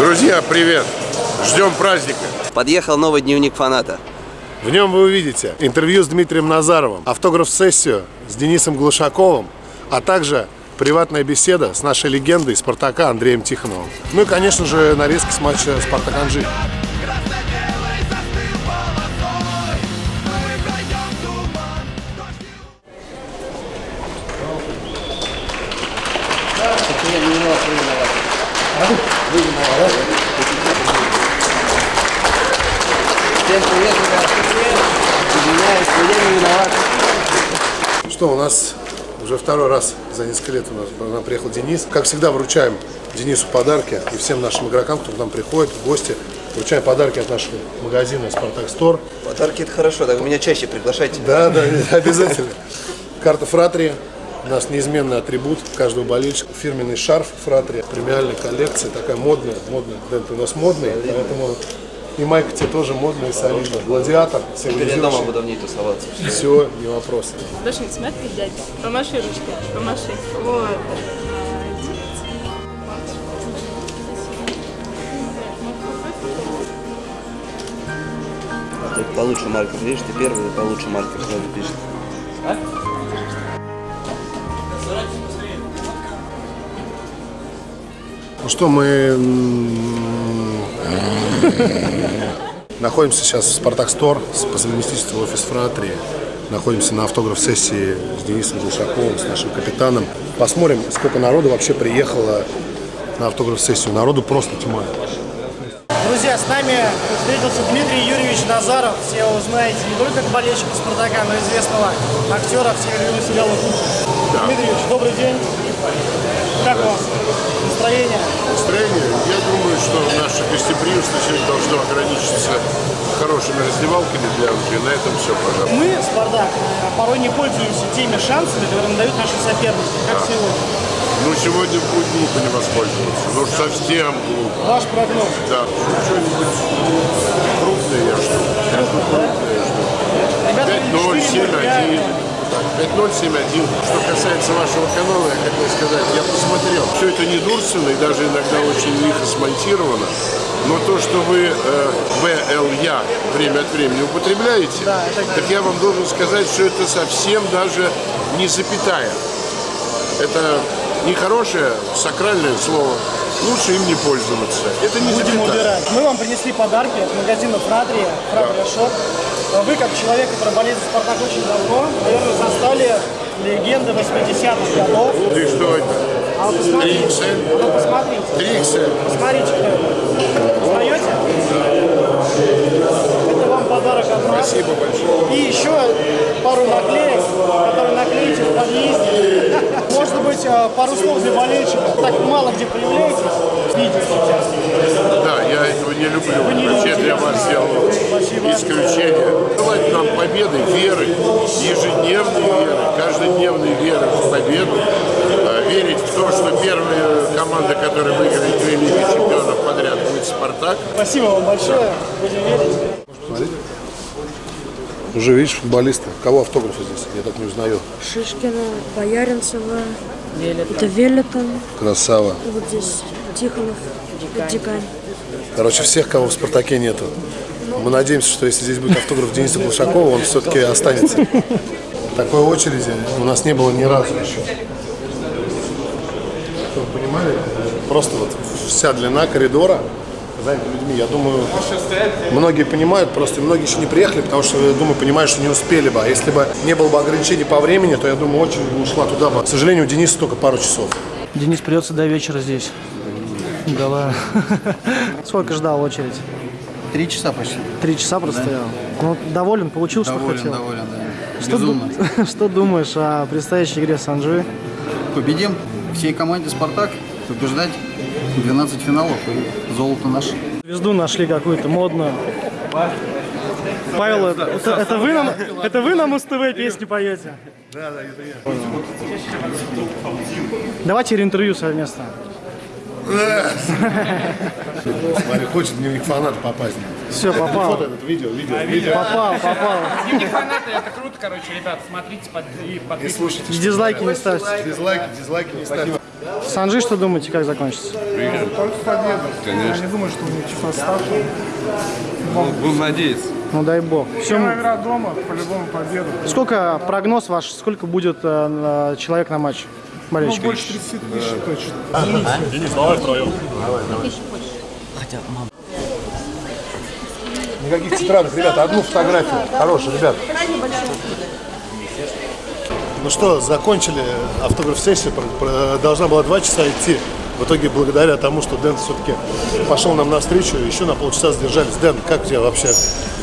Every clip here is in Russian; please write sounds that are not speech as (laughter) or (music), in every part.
Друзья, привет! Ждем праздника. Подъехал новый дневник фаната. В нем вы увидите интервью с Дмитрием Назаровым, автограф-сессию с Денисом Глушаковым, а также приватная беседа с нашей легендой Спартака Андреем Тихоновым. Ну и, конечно же, нарезки с матча Спартак-Анжи. Всем привет, ребят. Извиняюсь, но я не виноват. Что, у нас уже второй раз за несколько лет у нас к нам приехал Денис. Как всегда, вручаем Денису подарки и всем нашим игрокам, кто к нам приходит, в гости. Вручаем подарки от нашего магазина «Спартак Стор». Подарки это хорошо, так вы меня чаще приглашайте. Да, да, обязательно. Карта Фратри. У нас неизменный атрибут каждого болельщика. Фирменный шарф Фратри. Премиальная коллекция, такая модная. Модная. Дент у нас модный, поэтому и майка тебе тоже модная и солидная. Гладиатор, Теперь я дома буду в ней тусоваться. Все, не вопрос. Даша, смотри, дядя, помаши ручкой, помаши. Вот. Ты получше маркер, видишь, ты первый, получше маркер сразу пишет. Ну что, мы находимся сейчас в Спартак Стор по совместительству офис Фратри. Находимся на автограф-сессии с Денисом Глушаковым, с нашим капитаном. Посмотрим, сколько народу вообще приехало на автограф-сессию. Народу просто тьма. Друзья, с нами встретился Дмитрий Юрьевич Назаров. Все его знаете не только как болельщика Спартака, но и известного актера всех любимого сериала «Кухня». Дмитрий Юрьевич, добрый день. Как у вас настроение? Настроение. Я думаю, что наше гостеприимство сегодня должно ограничиться хорошими раздевалками для Англии. На этом все, пожалуйста. Мы, Спартак, порой не пользуемся теми шансами, которые нам дают наши соперники, как сегодня. Ну, сегодня будет глупо не воспользоваться. Ну, уж совсем глупо. Ваш прогноз. Да, что-нибудь крупное я жду. Крупное я жду. Ребята, 5-0, 7-1. 5-0, 7-1. Что касается вашего канала, я хотел сказать, я посмотрел. Все это недурственно и даже иногда очень лихо смонтировано. Но то, что вы э, ВЛЯ время от времени употребляете, Да, это- так я вам должен сказать, что это совсем даже не запятая. Это нехорошее сакральное слово. Лучше им не пользоваться. Это не Будем запятая. убирать. Мы вам принесли подарки от магазина Фратрия, Фратрия Шоп. Вы, как человек, который болеет за Спартак очень давно, наверное, застали легенды 80-х годов. Ты что это? А вы посмотрите. 3XL? А посмотрите. 3XL. Посмотрите, кто это. Узнаете? Это вам подарок от нас. Спасибо большое. И еще пару наклеек, которые наклеите в подъезде. (laughs) Может быть, э, пару слов для болельщиков. Так мало где появляетесь. Видите сейчас. Да, я этого не люблю. Вы не Вообще любите. для вас сделал исключение. Желать нам победы, веры, ежедневной веры, каждодневной веры в победу. А, Верить в то, что первая команда, которая выиграет две Лиги чемпионов подряд, будет «Спартак». Спасибо вам большое. Будем верить. Уже видишь футболисты. Кого автографы здесь? Я так не узнаю. Шишкина, Бояринцева, это Велитон, Красава. вот здесь Тихонов, Дикань. Короче, всех, кого в «Спартаке» нету. Мы надеемся, что если здесь будет автограф Дениса Глушакова, он все-таки останется. Такой очереди у нас не было ни разу еще. Чтобы вы понимали, просто вот вся длина коридора занята людьми. Я думаю, многие понимают, просто многие еще не приехали, потому что, я думаю, понимают, что не успели бы. А если бы не было бы ограничений по времени, то, я думаю, очередь бы ушла туда бы. К сожалению, у Дениса только пару часов. Денис придется до вечера здесь. Да ладно. (laughs) Сколько ждал очередь? Три часа почти. Три часа простоял. Ну, доволен, получил, что Доволен, хотел. доволен, да. Что, Безумно. ду- (laughs) что думаешь о предстоящей игре с Анжи? Победим всей команде «Спартак». Побеждать 12 финалов и золото наше. Звезду нашли какую-то модную. Павел, это, это- это вы нам, это вы нам СТВ песни поете? Да, да, это я. Давайте интервью совместно. Смотри, хочет дневник фаната попасть. Все, попал. Фото этот видео, видео, видео. Попал, попал. Дневник фаната, это круто, короче, ребят, смотрите под, и И подписывайтесь. слушайте, Дизлайки не ставьте. дизлайки, дизлайки не ставьте. Санжи, что думаете, как закончится? Только победа. Конечно. Я не думаю, что у них числа ставки. Будем надеяться. Ну дай бог. Все, игра дома, по-любому победа. сколько прогноз ваш, сколько будет э, на- человек на матч? Ну, Болельщиков? больше 30 тысяч точно. Никаких тетрадок, ребята, одну фотографию. Хорошая, ребят. Ну что, закончили автограф-сессию, должна была два часа идти. В итоге, благодаря тому, что Дэн все-таки пошел нам навстречу, еще на полчаса задержались. Дэн, как тебе вообще?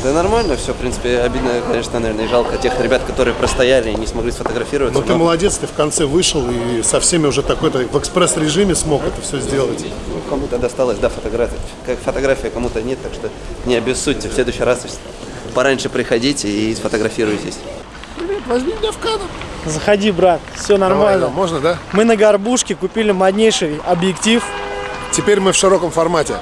Да нормально все, в принципе, обидно, конечно, наверное, и жалко тех ребят, которые простояли и не смогли сфотографироваться. Ну ты молодец, ты в конце вышел и со всеми уже такой-то в экспресс-режиме смог это все сделать. Ну, кому-то досталось, да, фотография. Как фотография кому-то нет, так что не обессудьте. В следующий раз пораньше приходите и сфотографируйтесь. Возьми меня в кадр. Заходи, брат, все Давай, нормально. Алён, можно, да? Мы на горбушке купили моднейший объектив. Теперь мы в широком формате.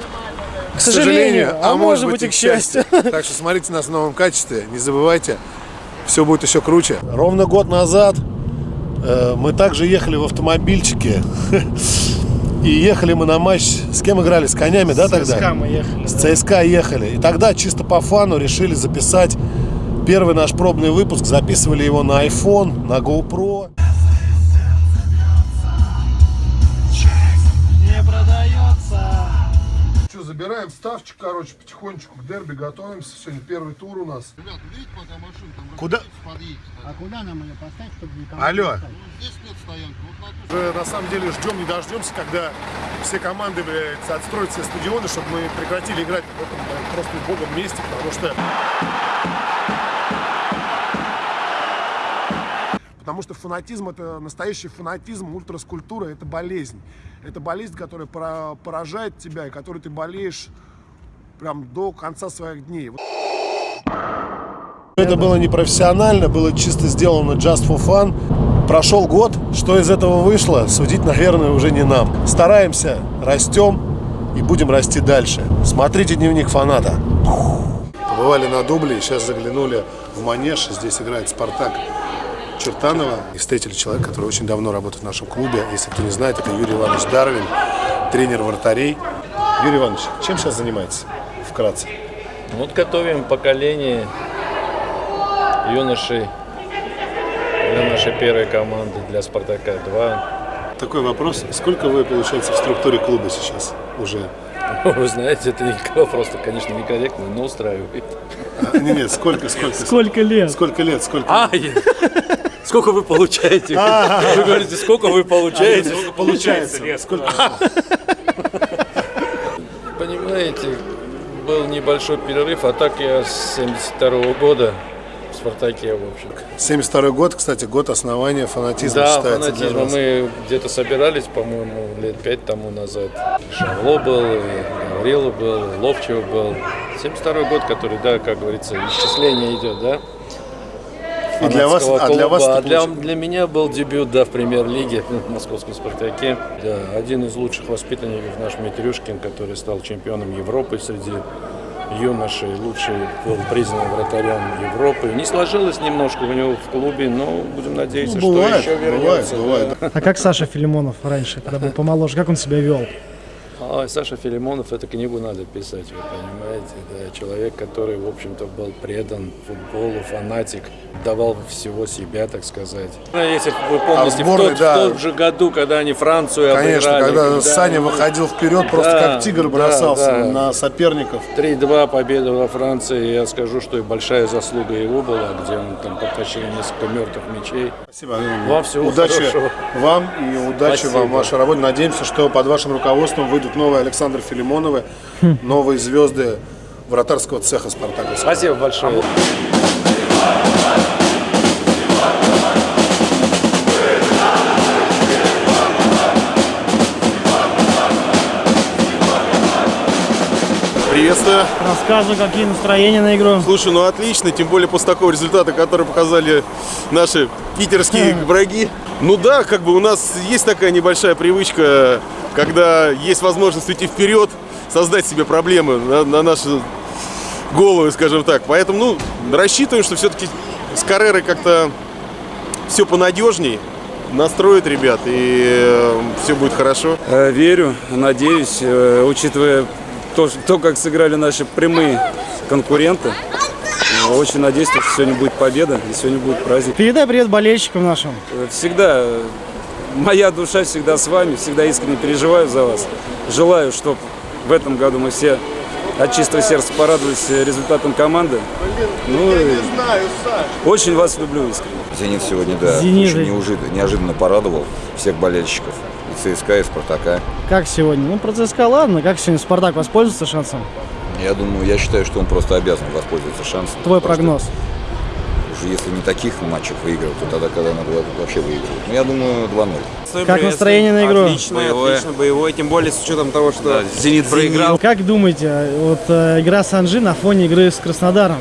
К сожалению, а может быть и к счастью. Так что смотрите нас в новом качестве, не забывайте, все будет еще круче. Ровно год назад э, мы также ехали в автомобильчике. (laughs) И ехали мы на матч. С кем играли? С конями, да, тогда? ЦСКА мы ехали. С ЦСКА ехали. И тогда чисто по фану решили записать первый наш пробный выпуск. Записывали его на iPhone, на GoPro. Не продается. Что, забираем ставчик, короче, потихонечку к дерби готовимся. Сегодня первый тур у нас. Куда? А куда нам ее поставить, чтобы никому Алло. Уже на самом деле ждем, не дождемся, когда все команды, блядь, отстроят все стадионы, чтобы мы прекратили играть в этом блядь, просто убогом месте, потому что... Потому что фанатизм – это настоящий фанатизм, ультраскультура – это болезнь. Это болезнь, которая пора- поражает тебя, и которой ты болеешь прям до конца своих дней. Это было непрофессионально, было чисто сделано just for fun. Прошел год, что из этого вышло, судить, наверное, уже не нам. Стараемся, растем и будем расти дальше. Смотрите дневник фаната. Побывали на дубле, сейчас заглянули в Манеж. Здесь играет Спартак Чертанова. И встретили человека, который очень давно работает в нашем клубе. Если кто не знает, это Юрий Иванович Дарвин, тренер вратарей. Юрий Иванович, чем сейчас занимаетесь? Вкратце. Вот готовим поколение юношей для нашей первой команды, для «Спартака-2». Такой вопрос. Сколько вы, получается, в структуре клуба сейчас уже? (laughs) Вы знаете, это никакого просто, конечно, некорректно, но устраивает. А, Нет, нет, сколько, сколько? Сколько лет? Сколько лет? Сколько? А, сколько вы получаете? (laughs) Вы говорите, сколько вы получаете? Сколько получается? Сколько? (laughs) Понимаете, был небольшой перерыв, а так я с 72 года в «Спартаке», в общем. 72 год, кстати, год основания фанатизма Да, считается фанатизма. Мы где-то собирались, по-моему, лет пять тому назад. Шавло был, и Гаврила был, Ловчев был. 72 год, который, да, как говорится, исчисление идет, да? И для вас, фанатского а для вас клуба. А для, получ- для меня был дебют, да, в премьер-лиге в московском «Спартаке». Да, один из лучших воспитанников наш Митрюшкин, который стал чемпионом Европы среди юношей, лучший был признан вратарем Европы. Не сложилось немножко у него в клубе, но будем надеяться, Ну, бывает, что еще бывает, вернется. бывает. да. А как Саша Филимонов раньше, когда был помоложе, как он себя вел? А, Саша Филимонов, эту книгу надо писать, вы понимаете, да, человек, который, в общем-то, был предан футболу, фанатик, давал всего себя, так сказать. Ну, Если вы помните, в, сборной, тот, да. в тот же году, когда они Францию Конечно, обыграли, когда Саня мы- выходил вперед, просто Да, как тигр да, бросался да. на соперников. 3-2 победа во Франции, я скажу, что и большая заслуга его была, где он там подтащил несколько мертвых мячей. Спасибо. Вам всего удачи хорошего. вам и удачи Спасибо. вам в вашей работе. Надеемся, что под вашим руководством выйдут новые Александр Филимоновы, новые звезды вратарского цеха Спартака. Спасибо большое. Рассказывай, какие настроения на игру. Слушай, ну отлично, тем более после такого результата, который показали наши питерские враги. Ну да, как бы у нас есть такая небольшая привычка, когда есть возможность уйти вперед, создать себе проблемы на, на наши головы, скажем так. Поэтому, ну, рассчитываем, что все-таки с Каррерой как-то все понадежней. настроит ребят, и все будет хорошо. Э, Верю, надеюсь, э, учитывая то, то, как сыграли наши прямые конкуренты. э, Очень надеюсь, что сегодня будет победа и сегодня будет праздник. Передай привет болельщикам нашим. Э, Всегда, э, моя душа всегда с вами, всегда искренне переживаю за вас. Желаю, чтобы в этом году мы все от чистого сердца порадовались э, результатом команды. Ну, и очень вас люблю искренне. Зенит сегодня, да, Зенит. очень неожиданно порадовал всех болельщиков. ЦСКА, и Спартака. Как сегодня? Ну, про ЦСКА ладно. Как сегодня Спартак воспользуется шансом? Я думаю, я считаю, что он просто обязан воспользоваться шансом. Твой прогноз. Уже если не таких матчах выигрывать, то тогда, когда надо вообще выигрывать. Ну, я думаю, 2-0. Как настроение на игру? Отлично, отлично, боевой, тем более с учетом того, что Зенит проиграл. Как думаете, вот э, игра Санжи на фоне игры с Краснодаром?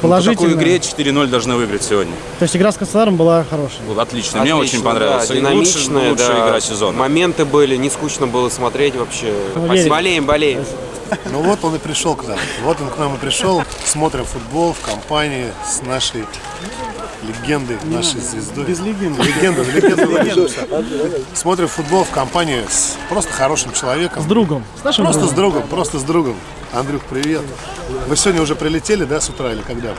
По Положительно. такой игре 4-0 должны выиграть сегодня. То есть игра с Краснодаром была хорошая? Вот отлично, мне очень Отлично, понравилось. да, динамичная, лучшая, лучшая да. игра сезона. Моменты были, не скучно было смотреть вообще. Верим. Болеем, болеем. Ну вот он и пришел к нам. Вот он к нам и пришел. Смотрим футбол в компании с нашей легендой, нашей звездой. Без легенды. Легенда, легенда, легенда. Смотрим футбол в компании с просто хорошим человеком. С другом. С нашим Просто другом. с другом, просто с другом. Андрюх, привет. Вы сегодня уже прилетели, да, с утра или когда?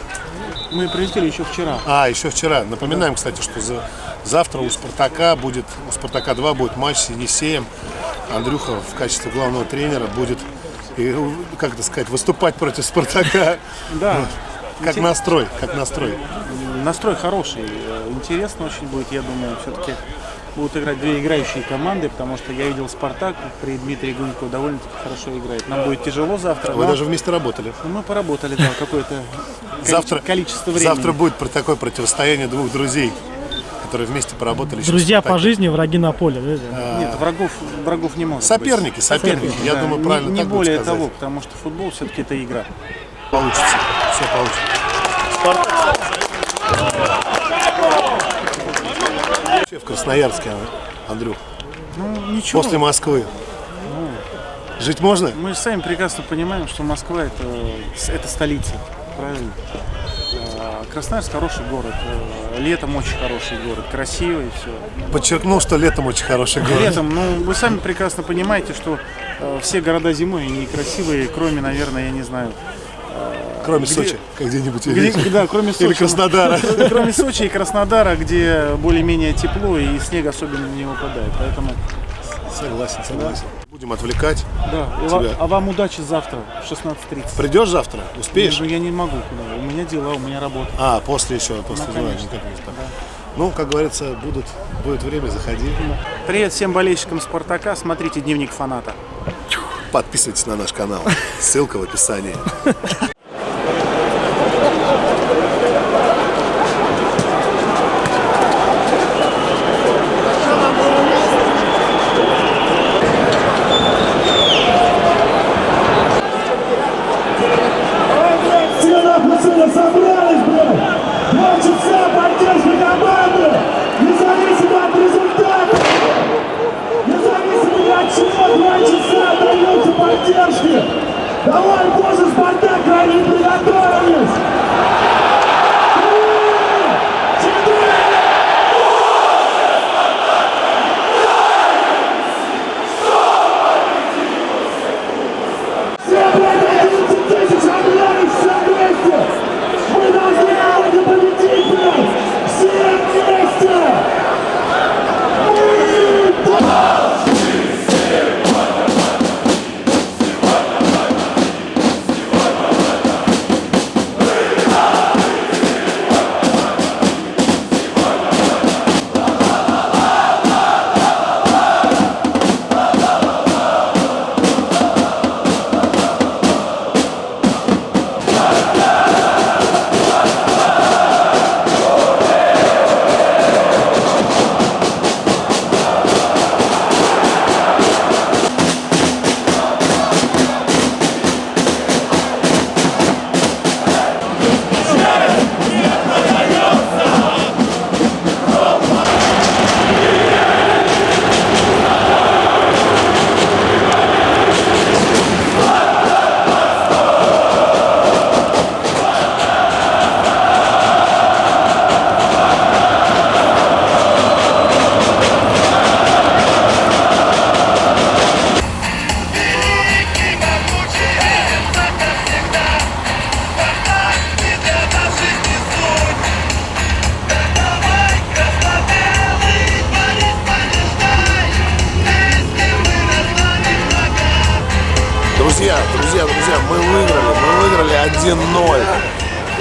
Мы прилетели еще вчера. А, еще вчера. Напоминаем, кстати, что за, завтра у Спартака будет, у Спартака 2 будет матч с Енисеем. Андрюха в качестве главного тренера будет, и, как это сказать, выступать против Спартака. Да. Как настрой, как настрой. Настрой хороший, э, интересно очень будет, я думаю, все-таки будут играть две играющие команды, потому что я видел Спартак при Дмитрии Гунько довольно-таки хорошо играет. Нам будет тяжело завтра. Вы но- даже вместе работали. Ну, мы поработали, да, какое-то (laughs) Завтра, количество времени. завтра будет про такое противостояние двух друзей, которые вместе поработали. Друзья по жизни, враги на поле. да? Нет, врагов, врагов не может Соперники, быть. соперники, я да. думаю, Не- правильно Не, так будет более сказать. того, потому что футбол все-таки это игра. Получится, все получится. Вообще в Красноярске, Андрюх, Ну, ничего. после Москвы. Жить можно? Мы же сами прекрасно понимаем, что Москва это, это столица, правильно? А, Красноярск хороший город, э, летом очень хороший город, красивый, все. Подчеркнул, что летом очень хороший город. Летом, ну вы сами прекрасно понимаете, что э, все города зимой некрасивые, кроме, наверное, я не знаю. Кроме где- Сочи, где-нибудь. Где- да, кроме Сочи. Или Краснодара. (laughs) Кроме Сочи и Краснодара, где более-менее тепло и снег особенно не выпадает. Поэтому Согласен, согласен. Будем отвлекать да. Тебя. а вам удачи завтра в 16.30. Придешь завтра? Успеешь? Ну, я не могу куда. У меня дела, у меня работа. А, после еще, после Ну, дела, конечно, никак не успею. Ну, как говорится, будут, будет время, заходи. Привет всем болельщикам Спартака. Смотрите дневник фаната. Подписывайтесь на наш канал. (laughs) Ссылка в описании. Все нахуй сюда собрались, блядь! Два часа поддержки команды! Независимо от результата! Независимо от чего, два часа даются поддержки! Давай, боже, Спартак, они приготовились!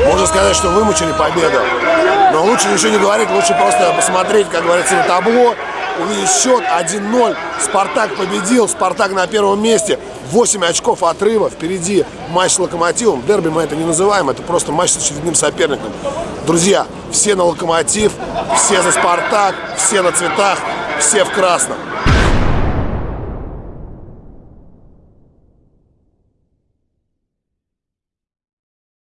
Можно сказать, что вымучили победу. Но лучше ничего не говорить, лучше просто посмотреть, как говорится, на табло, увидеть счет 1-0. Спартак победил, Спартак на первом месте. 8 очков отрыва, впереди матч с Локомотивом. Дерби мы это не называем, это просто матч с очередным соперником. Друзья, все на Локомотив, все за Спартак, все на цветах, все в красном.